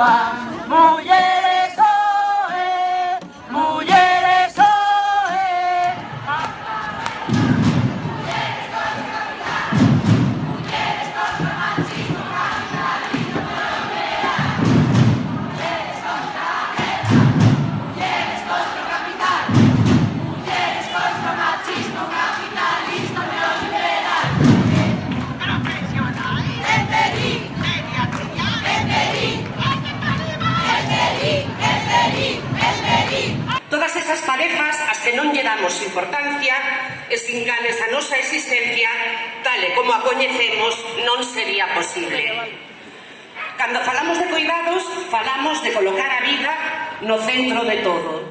Wow. damos importancia e sin gales a nosa existencia, tal e como a coñecemos, non sería posible. Cando falamos de cuidados, falamos de colocar a vida no centro de todo.